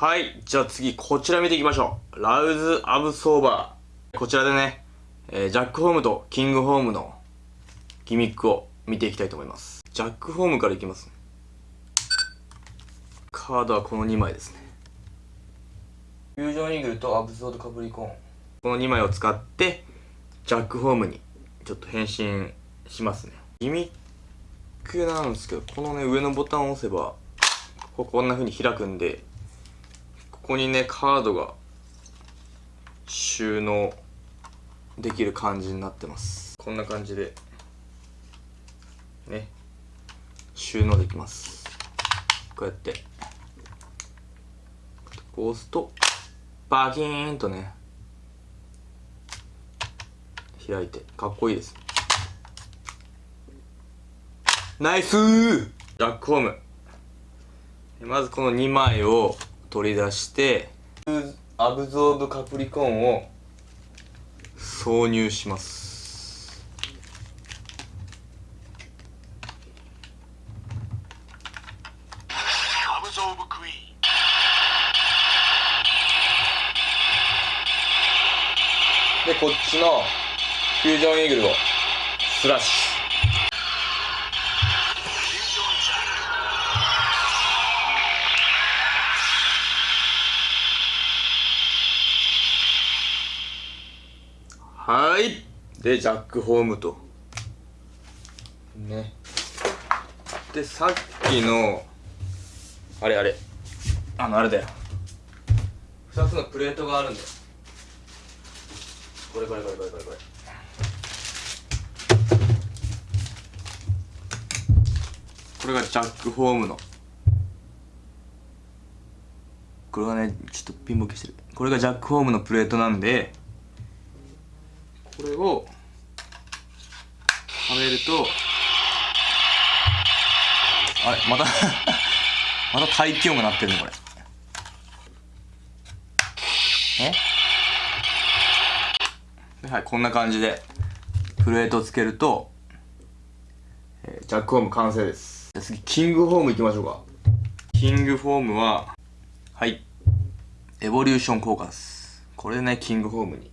はい。じゃあ次、こちら見ていきましょう。ラウズ・アブソーバー。こちらでね、えージャック・ホームとキング・ホームのギミックを見ていきたいと思います。ジャック・ホームからいきます。カードはこの2枚ですね。フュージョンイーグルとアブソード・カプリコーン。この2枚を使って、ジャック・ホームにちょっと変身しますね。ギミックなんですけど、このね、上のボタンを押せば、こここんな風に開くんで、ここにねカードが収納できる感じになってます。こんな感じでね収納できます。こうやって。こう押すとバキーンとね開いてかっこいいです。ナイスー!ジャックホーム。まずこの2枚を取り出してアブゾーブカプリコーンを挿入します。アブゾーブクイーン。でこっちのフュージョンイーグルをスラッシフュはい。でジャックホームと。ね。でさっきのあれあれ。あのあれだよ。2つのプレートがあるんだよ。これこれこれこれこれこれ。これがジャックホームの。これがねちょっとピンボケしてる。これがジャックホームのプレートなんでをはめるとあれまた また大気音が鳴ってるねこれ。え？はいこんな感じでプレートをつけると、えージャックホーム完成です。じゃ次キングホームいきましょうか。キングホームははい。エボリューション効果です。これでねキングホームに。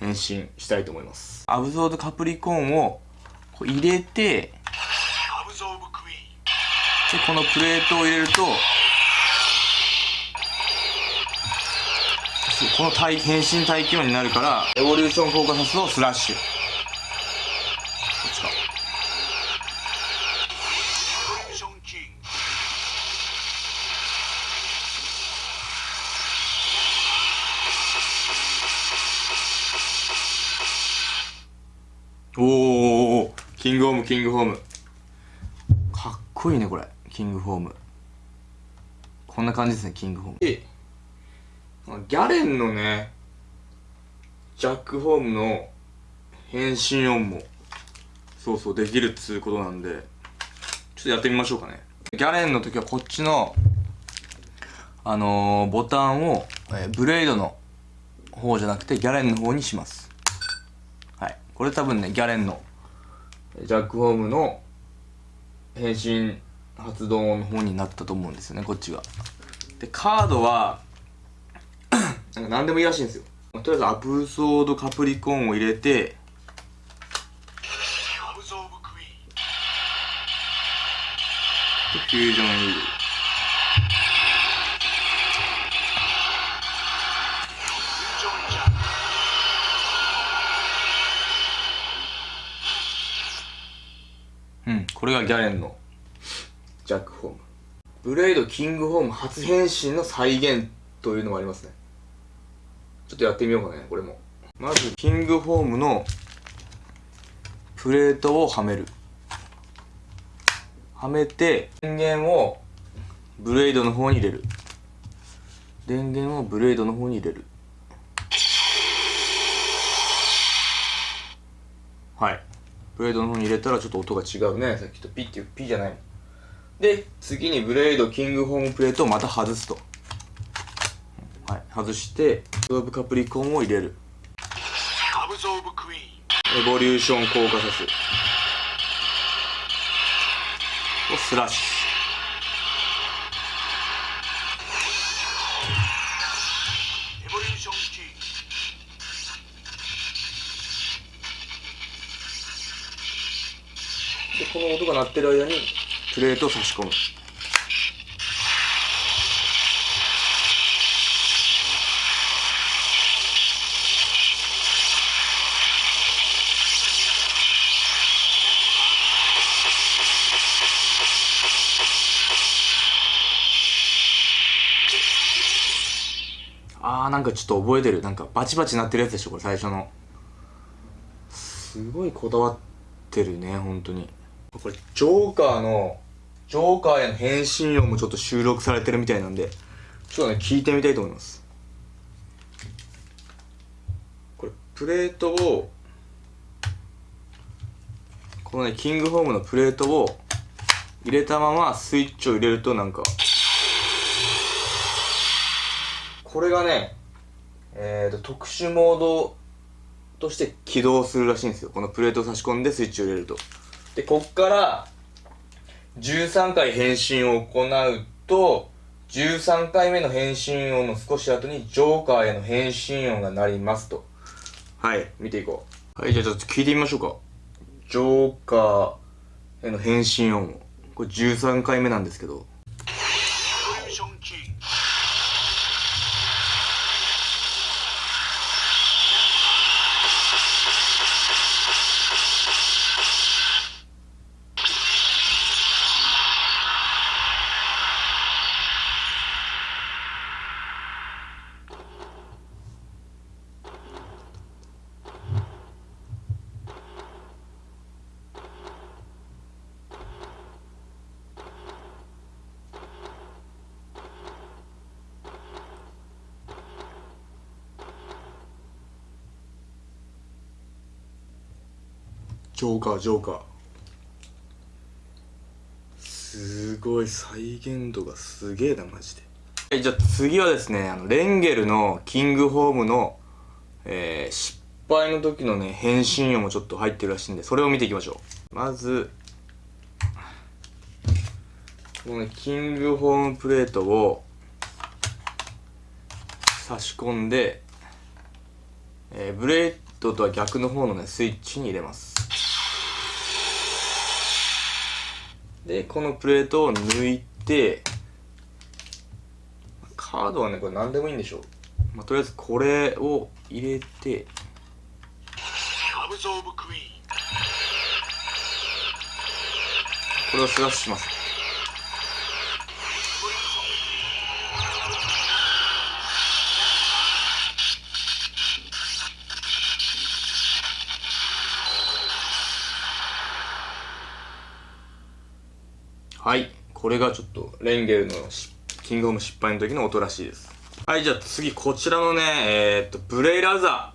変身したいと思います。アブゾーブカプリコーンをこう入れてでこのプレートを入れるとこの体変身体気温になるからエボリューションフォーカスをスラッシュ。おおキングホームキングホーム。かっこいいねこれ。キングホーム。こんな感じですねキングホーム。ギャレンのねジャックホームの変身音もそうそうできるっつうことなんでちょっとやってみましょうかね。ギャレンの時はこっちのあのー、ボタンを、えーブレードの方じゃなくてギャレンの方にします。これ多分ね、ギャレンの、ジャックホームの変身発動の方になったと思うんですよね、こっちが。で、カードは、なんか何でもいいらしいんですよ。とりあえずアブソードカプリコーンを入れて、フュージョンイール。これがギャレンのジャックホーム。ブレイドキングホーム初変身の再現というのがありますね。ちょっとやってみようかね、これも。まず、キングホームのプレートをはめる。はめて、電源をブレイドの方に入れる。電源をブレイドの方に入れる。はい。ブレードの方に入れたらちょっと音が違うね。さっきとピッていう、ピじゃない。で、次にブレードキングホームプレートをまた外すと。はい。外して、ドーブカプリコンを入れる。アブゾーブクイーンエボリューション効果さす。をスラッシ鳴ってる間にプレートを差し込む。あーなんかちょっと覚えてる。なんかバチバチ鳴ってるやつでしょこれ最初の。すごいこだわってるね本当に。これジョーカーのジョーカーへの変身音もちょっと収録されてるみたいなんでちょっとね聞いてみたいと思います。これプレートをこのねキングホームのプレートを入れたままスイッチを入れるとなんかこれがねえー、と特殊モードとして起動するらしいんですよ。このプレートを差し込んでスイッチを入れると。でこっから13回変身を行うと13回目の変身音の少し後にジョーカーへの変身音が鳴りますと。はい。見ていこう。はいじゃあちょっと聞いてみましょうか。ジョーカーへの変身音を。これ13回目なんですけどジョーカージョーカー。すごい再現度がすげえなマジで。はいじゃあ次はですねあのレンゲルのキングホームの、えー、失敗の時のね変身音もちょっと入ってるらしいんでそれを見ていきましょう。まずこのねキングホームプレートを差し込んで、えー、ブレードとは逆の方のねスイッチに入れますでこのプレートを抜いてカードはねこれ何でもいいんでしょう、まあ、とりあえずこれを入れて.これをスラッシュしますはい。これがちょっとレンゲルのキングオブ失敗の時の音らしいです。はいじゃあ次こちらのねえー、っとブレイラザ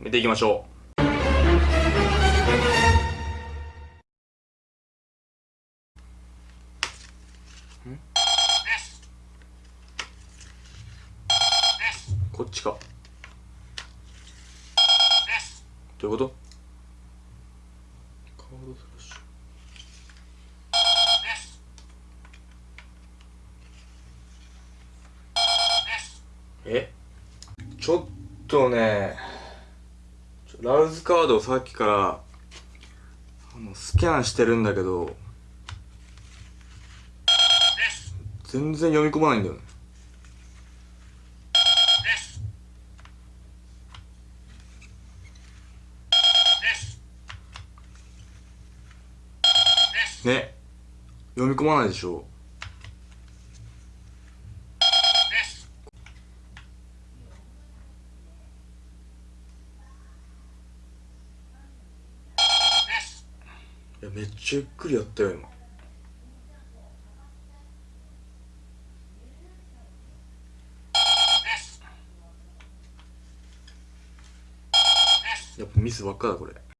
ー見ていきましょう。こっちか。どういうことカードスラッシュえ？ちょっとねラウズカードをさっきからあのスキャンしてるんだけど全然読み込まないんだよね。ね。読み込まないでしょ。いやめっちゃゆっくりやったよ今。やっぱミスばっかだこれ。